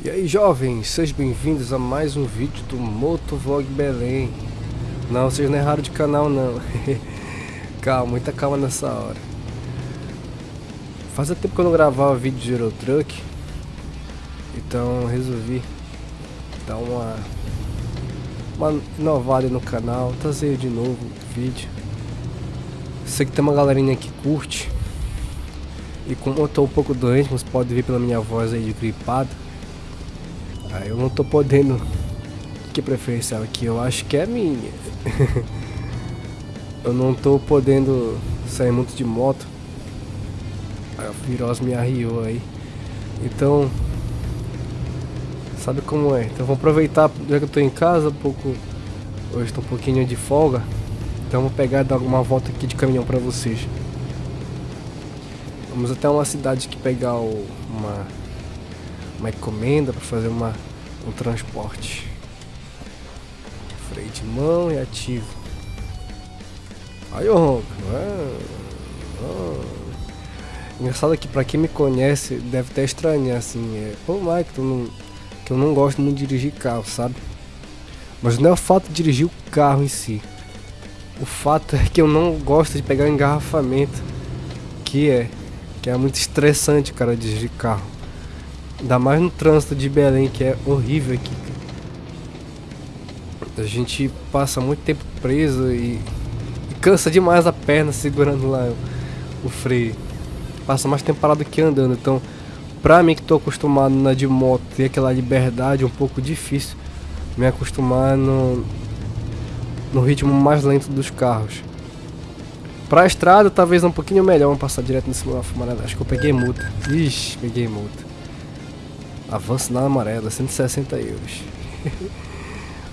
E aí jovens, sejam bem-vindos a mais um vídeo do Motovlog Belém. Não, vocês não erraram de canal não. Calma, muita calma nessa hora. Fazia tempo que eu não gravava vídeo de Eurotruck Então resolvi dar uma, uma no canal Trazer de novo o vídeo. Sei que tem uma galerinha que curte E como eu tô um pouco doente, vocês podem ver pela minha voz aí de gripado ah, eu não tô podendo. Que preferencial aqui? Eu acho que é minha. eu não tô podendo sair muito de moto. A virose me arriou aí. Então. Sabe como é? Então vou aproveitar, já que eu tô em casa, um pouco. Hoje tô um pouquinho de folga. Então vou pegar e dar uma volta aqui de caminhão pra vocês. Vamos até uma cidade que pegar o, uma uma encomenda para fazer uma, um transporte. Freio de mão e ativo. Aí o ronco. Ah. Engraçado que para quem me conhece deve até estranhar assim. É, Pô, Mike, tu não, que eu não gosto muito de dirigir carro, sabe? Mas não é o fato de dirigir o carro em si. O fato é que eu não gosto de pegar engarrafamento. Que é. Que é muito estressante, cara, dirigir carro. Ainda mais no trânsito de Belém, que é horrível aqui. A gente passa muito tempo preso e, e cansa demais a perna segurando lá o, freio. Passa mais tempo parado que andando. Então, pra mim que tô acostumado na de moto ter aquela liberdade, é um pouco difícil me acostumar no, no ritmo mais lento dos carros. Pra estrada, talvez um pouquinho melhor, vamos passar direto nesse fumarada. Acho que eu peguei multa. Ixi, peguei multa. Avanço na amarela, 160 euros.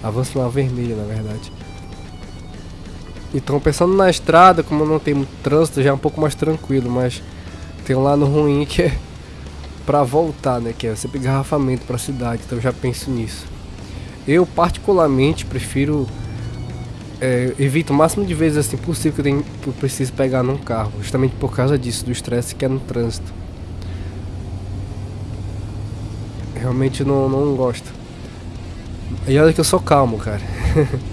Avanço na vermelha, na verdade. Então, pensando na estrada, como não tem muito trânsito, já é um pouco mais tranquilo, mas tem um lado ruim que é pra voltar, né? Que é sempre engarrafamento pra cidade, então eu já penso nisso. Eu, particularmente, prefiro. É, evito o máximo de vezes assim possível que eu, tenho, que eu preciso pegar num carro, justamente por causa disso, do estresse que é no trânsito. Realmente não, não gosto. E olha que eu sou calmo, cara.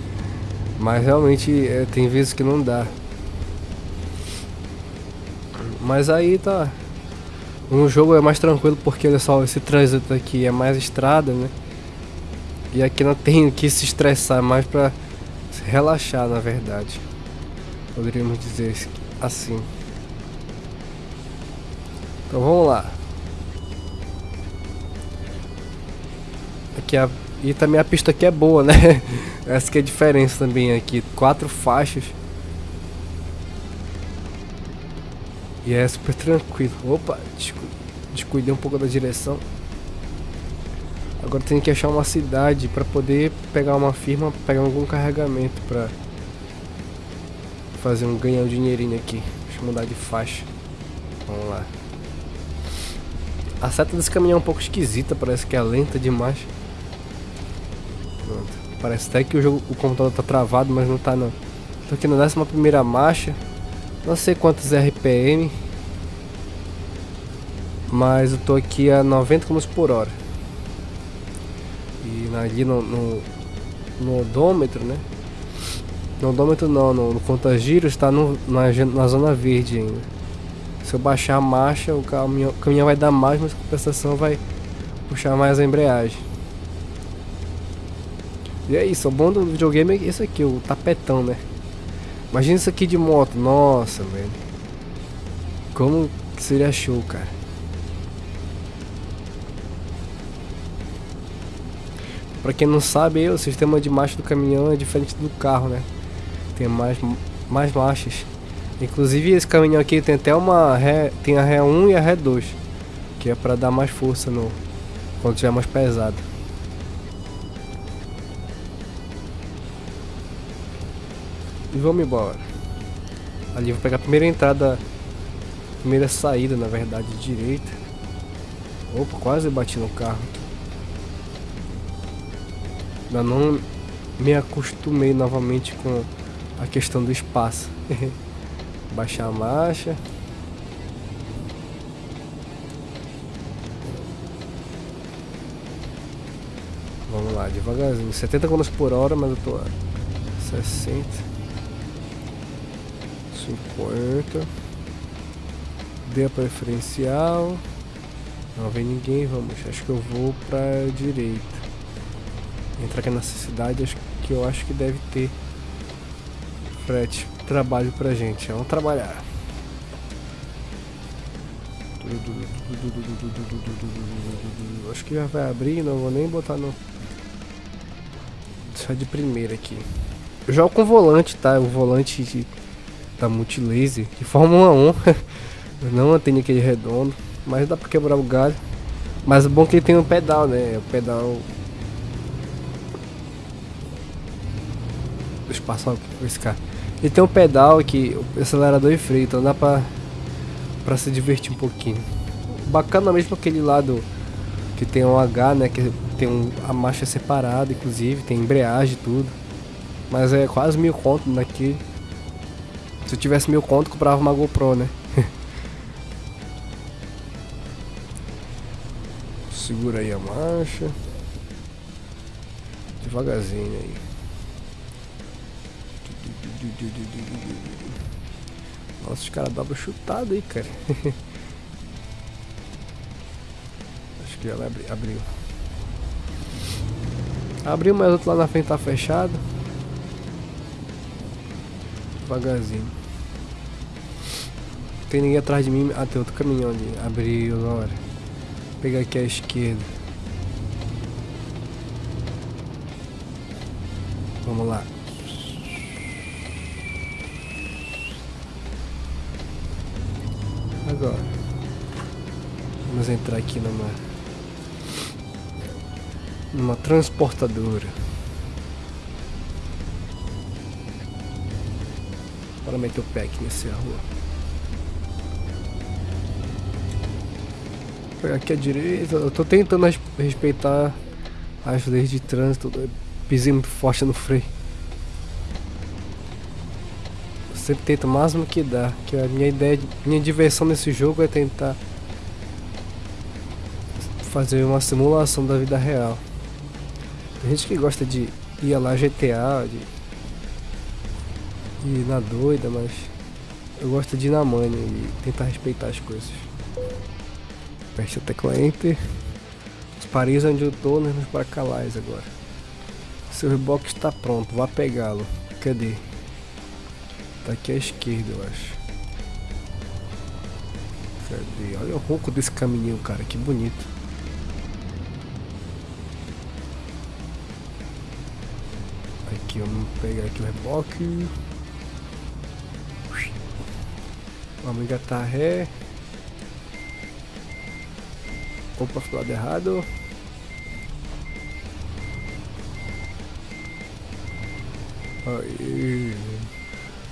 Mas realmente é, tem vezes que não dá. Mas aí tá. No jogo é mais tranquilo porque olha só, esse trânsito aqui é mais estrada, né? E aqui não tem que se estressar, é mais pra relaxar na verdade. Poderíamos dizer assim. Então vamos lá. Aqui a, e também a pista aqui é boa, né? Essa que é a diferença também aqui. Quatro faixas. E é super tranquilo. Opa, descu descuidei um pouco da direção. Agora tem que achar uma cidade para poder pegar uma firma, pegar algum carregamento para fazer um ganhar um dinheirinho aqui. Deixa eu mudar de faixa. Vamos lá. A seta desse caminhão é um pouco esquisita, parece que é lenta demais. Parece até que o, jogo, o computador tá travado, mas não tá não. Tô aqui na 11 primeira marcha. Não sei quantos RPM. Mas eu tô aqui a 90 km por hora. E ali no, no, no odômetro, né? No odômetro não, no, no conta-giros está no, na, na zona verde ainda. Se eu baixar a marcha, o caminhão, o caminhão vai dar mais, mas a compensação vai puxar mais a embreagem. E é isso, o bom do videogame é esse aqui, o tapetão, né? Imagina isso aqui de moto, nossa, velho. Como seria show, cara. Pra quem não sabe, o sistema de marcha do caminhão é diferente do carro, né? Tem mais, mais marchas. Inclusive esse caminhão aqui tem até uma ré, tem a ré 1 e a ré 2, que é para dar mais força no quando tiver mais pesado. E vamos embora. Ali vou pegar a primeira entrada, primeira saída, na verdade, direita. Opa, quase bati no carro. Ainda não me acostumei novamente com a questão do espaço. Baixar a marcha. Vamos lá, devagarzinho. 70 km por hora, mas eu tô a 60. 50. Dê a preferencial. Não vem ninguém, vamos. Acho que eu vou pra direita. Entrar aqui nessa cidade, acho que eu acho que deve ter frete trabalho pra gente. Vamos trabalhar. Acho que já vai abrir, não vou nem botar no. Só de primeira aqui. Eu jogo com volante, tá? O volante de, da Multilaser de Fórmula 1. não tem aquele redondo, mas dá pra quebrar o galho. Mas o bom é que ele tem um pedal, né? O pedal. Deixa eu passar esse cara. Ele tem um pedal que acelerador e freio, então dá pra, pra se divertir um pouquinho. Bacana mesmo aquele lado que tem um H, né? Que tem um, a marcha separada, inclusive, tem embreagem e tudo. Mas é quase mil conto naquele. Se eu tivesse mil conto, comprava uma GoPro, né? Segura aí a marcha. Devagarzinho aí. Nossa, os caras dobram chutado aí, cara. Acho que ela abri abriu. Abriu, mas outro lá na frente tá fechado. Devagarzinho. Tem ninguém atrás de mim. Ah, tem outro caminhão ali. Abriu agora. Vou pegar aqui a esquerda. Vamos lá. Agora. Vamos entrar aqui numa. numa transportadora. Para meter o pé aqui nessa rua. Pegar aqui à direita. Eu tô tentando respeitar as leis de trânsito. Pisei muito forte no freio sempre tento o máximo que dá. Que a minha ideia, minha diversão nesse jogo é tentar fazer uma simulação da vida real. Tem gente que gosta de ir lá GTA, de ir na doida, mas eu gosto de ir na manha e tentar respeitar as coisas. Aperte a tecla Enter. Os Paris onde eu tô, né, nos Bracalais agora. Seu reboque está pronto, vá pegá-lo. Cadê? Tá aqui à esquerda, eu acho. Cadê? Olha o ronco desse caminhão, cara. Que bonito. Aqui, vamos pegar aqui o reboque. Vamos engatar ré. Opa, pro lado errado. Aí.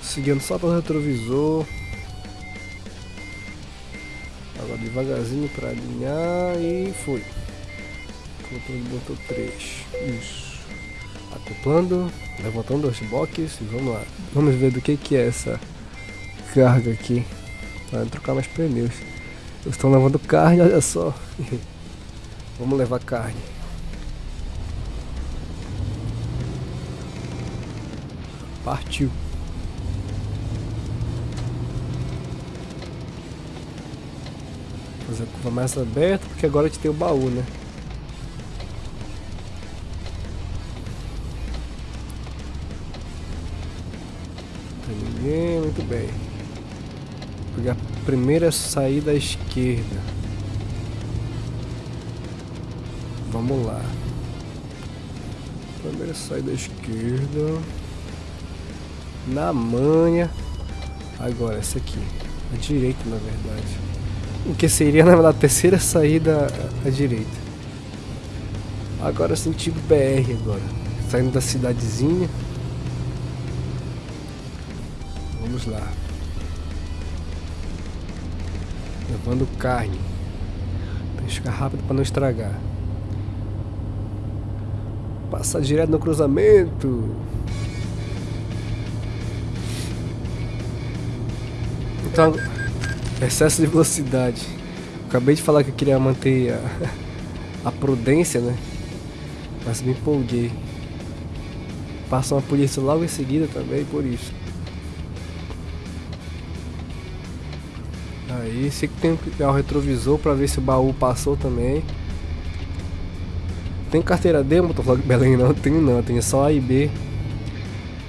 Seguindo só pelo retrovisor. Agora devagarzinho para alinhar e foi. Controle botou 3. Isso. Acoplando, levantando os boxes e vamos lá. Vamos ver do que, que é essa carga aqui. Vai trocar mais pneus. Eles estão levando carne, olha só. vamos levar carne. Partiu. fazer a curva mais aberta, porque agora a gente tem o baú, né? Tem ninguém, muito bem. Vou pegar a primeira saída à esquerda. Vamos lá. Primeira saída esquerda. Na manha. Agora, essa aqui. A direita, na verdade. O que seria na verdade terceira saída à direita. Agora sentido BR agora. Saindo da cidadezinha. Vamos lá. Levando carne. Ficar rápido para não estragar. Passar direto no cruzamento. Então Excesso de velocidade. Acabei de falar que eu queria manter a, a prudência, né? Mas me empolguei. Passa uma polícia logo em seguida também, por isso. Aí, sei que tem que pegar o retrovisor pra ver se o baú passou também. Tem carteira D, motovlog Belém? Não tenho não, tenho só A e B.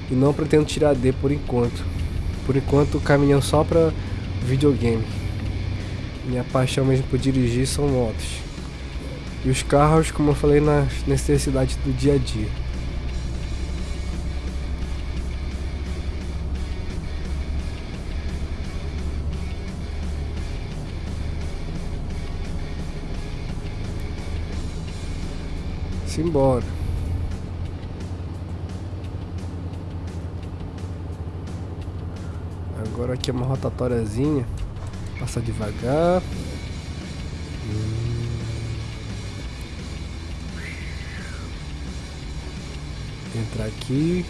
E não pretendo tirar D por enquanto. Por enquanto, caminhão só pra videogame. Minha paixão mesmo por dirigir são motos. E os carros, como eu falei, nas necessidades do dia a dia. Simbora. Agora aqui é uma rotatóriazinha. Passa devagar. Entrar aqui.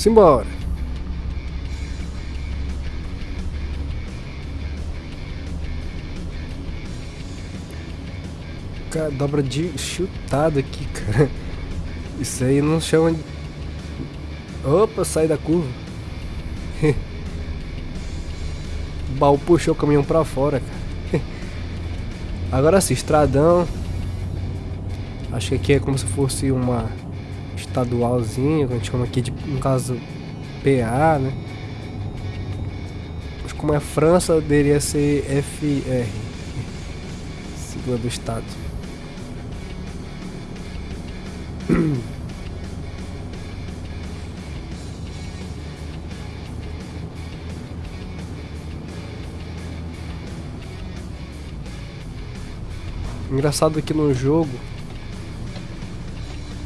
Simbora. Cara, dobra de chutado aqui, cara. Isso aí não chama de... Opa, sai da curva. o baú puxou o caminhão pra fora, cara. Agora sim, estradão. Acho que aqui é como se fosse uma estadualzinho, que a gente chama aqui de, no caso, PA, né? Mas como é França, deveria ser FR, sigla do estado. Engraçado que no jogo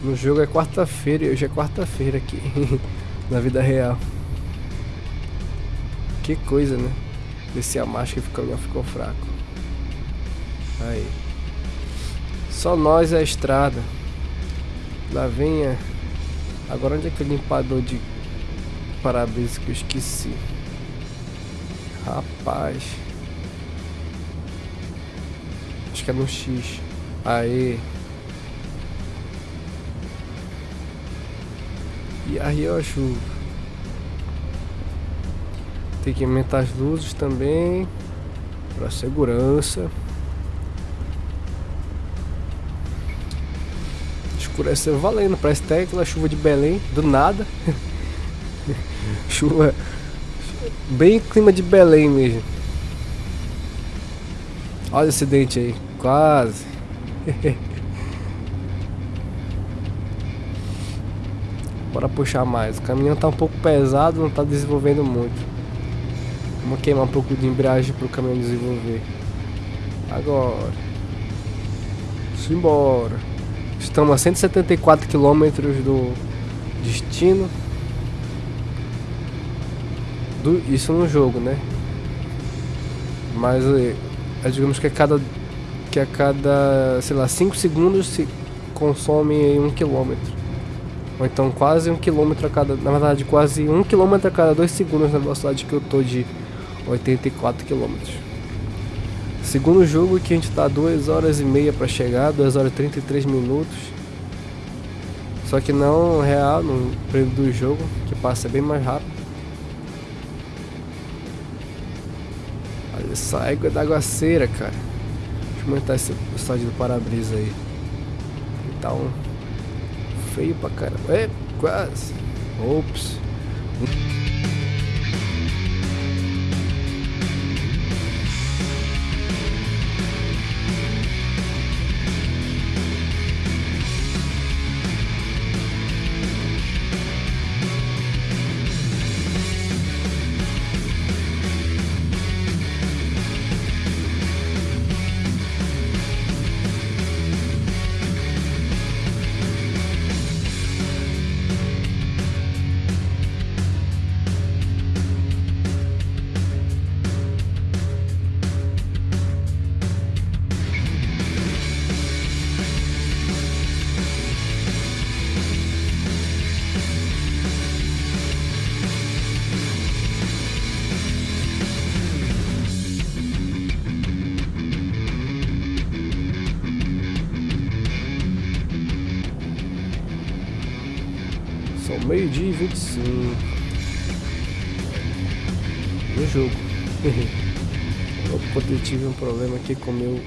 no jogo é quarta-feira e hoje é quarta-feira aqui. na vida real. Que coisa, né? Descer a marcha que ficou, ficou fraco. Aí. Só nós é a estrada. Lá vem a... Agora onde é aquele limpador de para-brisa que eu esqueci? Rapaz. Acho que é no X. Aí. E aí eu acho tem que aumentar as luzes também para segurança. Escureceu valendo, parece aquela chuva de Belém, do nada. chuva bem clima de Belém mesmo. Olha o acidente aí, quase. Bora puxar mais. O caminhão tá um pouco pesado, não tá desenvolvendo muito. Vamos queimar um pouco de embreagem pro caminhão desenvolver. Agora. Simbora. Estamos a 174 km do destino. Do, isso no jogo, né? Mas é, é, digamos que a cada que a cada, sei lá, 5 segundos se consome 1 um quilômetro. Ou então quase um quilômetro a cada. Na verdade, quase um quilômetro a cada dois segundos na velocidade que eu tô de 84 quilômetros. Segundo jogo que a gente tá 2 horas e meia para chegar, 2 horas e 33 minutos. Só que não real no período do jogo, que passa bem mais rápido. Olha essa égua da aguaceira, cara. Deixa eu aumentar esse estádio do para-brisa aí. Então, feio pra caramba. É, quase. Ops. Meio-dia e 25. No jogo. Eu tive um problema aqui com meu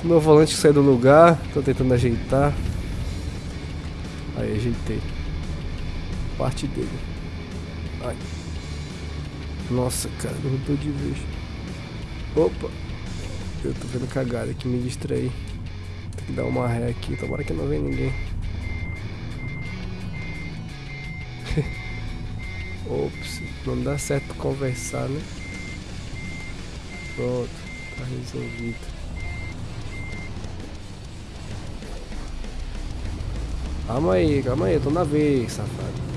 com meu volante que saiu do lugar. Tô tentando ajeitar. Aí, ajeitei. Parte dele. Ai. Nossa, cara, derrubou de vez. Opa. Eu tô vendo cagada aqui, me distraí. Tem que dar uma ré aqui. Tomara que não venha ninguém. Ops, não dá certo conversar, né? Pronto, tá resolvido. Calma aí, calma aí, eu tô na vez, safado.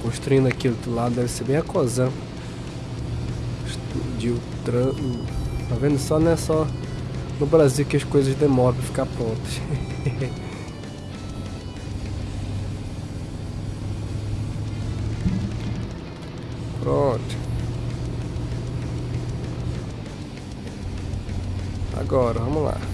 Construindo aqui do outro lado, deve ser bem a O tran... Tá vendo? Só não é só no Brasil que as coisas demoram pra ficar prontas. Pronto. Agora, vamos lá.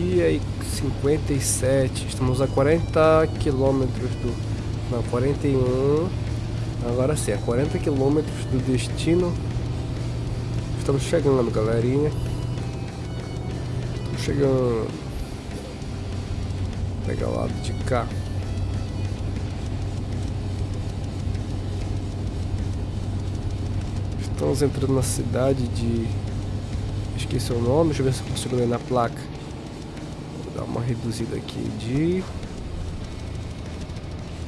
Meio-dia e 57. Estamos a 40 quilômetros do. Não, 41. Agora sim, a 40 quilômetros do destino Estamos chegando, galerinha. Estamos chegando. Vou pegar o lado de cá. Estamos entrando na cidade de... Esqueci o nome, deixa eu ver se eu consigo ler na placa. Dar uma reduzida aqui de...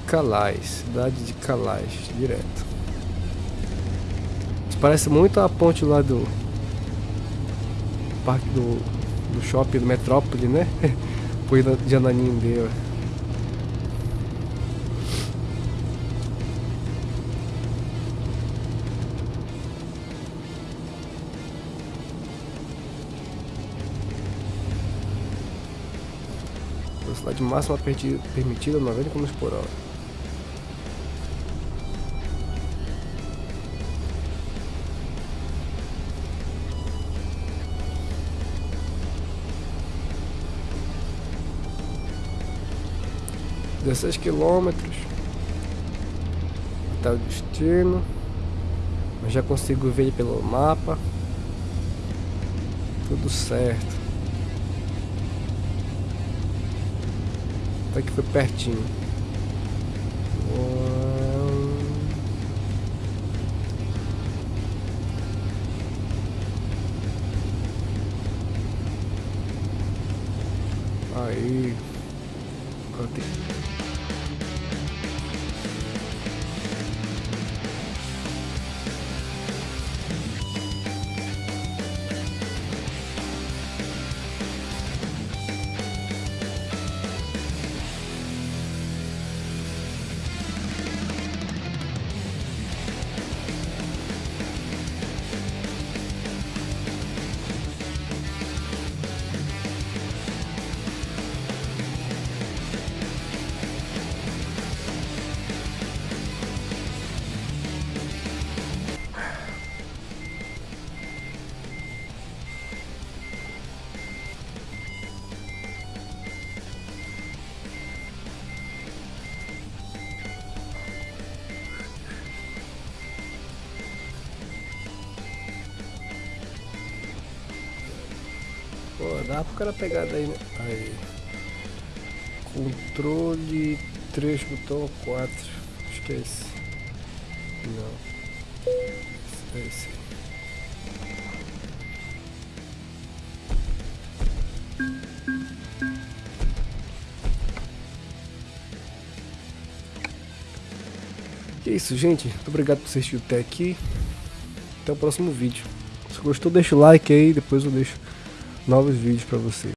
Calais, cidade de Calais, direto. Parece muito a ponte lá do parque do, do shopping do Metrópole, né? Foi de Ananindeua. Velocidade máxima permitida 90 km por hora. 16 quilômetros até o destino. Já consigo ver pelo mapa. Tudo certo. Até que foi pertinho. Aí. Pô, dá pro cara pegar daí, né? Aí. Controle 3, botão 4. Acho que é esse. Não. É esse. E é isso, gente. Muito obrigado por assistir até aqui. Até o próximo vídeo. Se gostou, deixa o like aí, depois eu deixo novos vídeos para você.